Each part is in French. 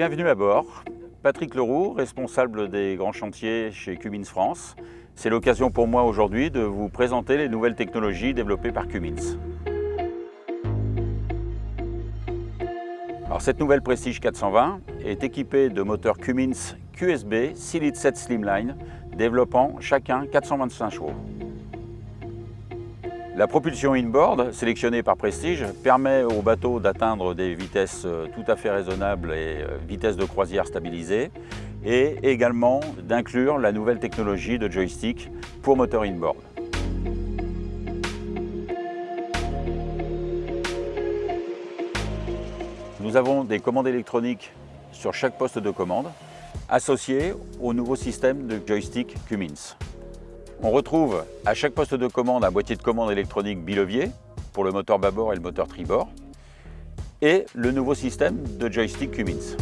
Bienvenue à bord. Patrick Leroux, responsable des grands chantiers chez Cummins France. C'est l'occasion pour moi aujourd'hui de vous présenter les nouvelles technologies développées par Cummins. Alors, cette nouvelle Prestige 420 est équipée de moteurs Cummins QSB 6 litres 7 Slimline développant chacun 425 chevaux. La propulsion inboard, sélectionnée par Prestige, permet au bateau d'atteindre des vitesses euh, tout à fait raisonnables et euh, vitesses de croisière stabilisées, et également d'inclure la nouvelle technologie de joystick pour moteur inboard. Nous avons des commandes électroniques sur chaque poste de commande, associées au nouveau système de joystick Cummins. On retrouve à chaque poste de commande un boîtier de commande électronique bilevier pour le moteur bâbord et le moteur tribord et le nouveau système de joystick Cummins.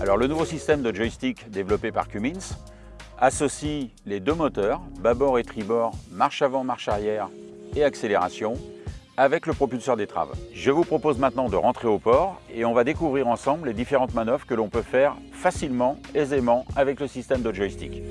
Alors le nouveau système de joystick développé par Cummins associe les deux moteurs, bâbord et tribord, marche avant, marche arrière et accélération avec le propulseur d'étrave. Je vous propose maintenant de rentrer au port et on va découvrir ensemble les différentes manœuvres que l'on peut faire facilement, aisément avec le système de joystick.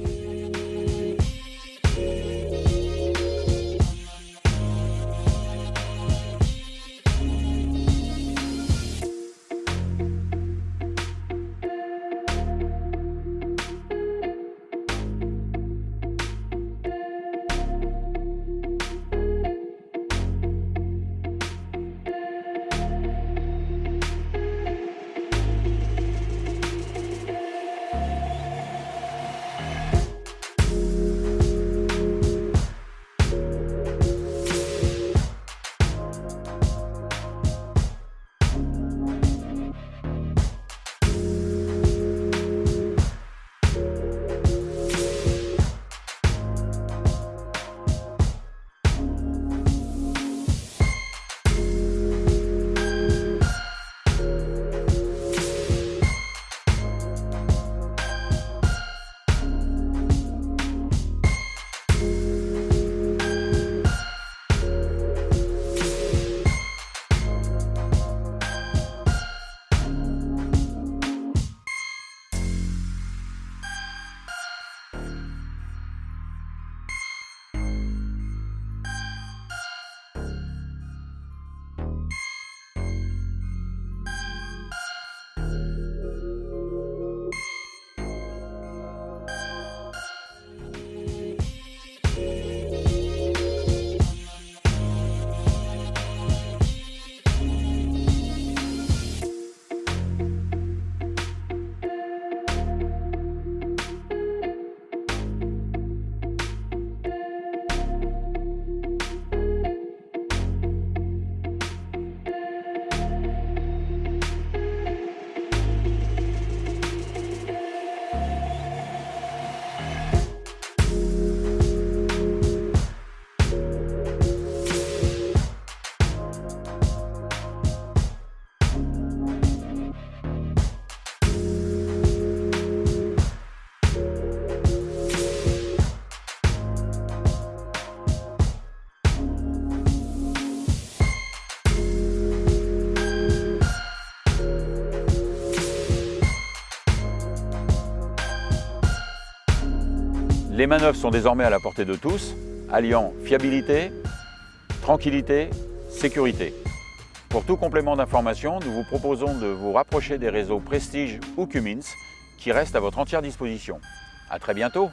Les manœuvres sont désormais à la portée de tous, alliant fiabilité, tranquillité, sécurité. Pour tout complément d'information, nous vous proposons de vous rapprocher des réseaux Prestige ou Cummins qui restent à votre entière disposition. À très bientôt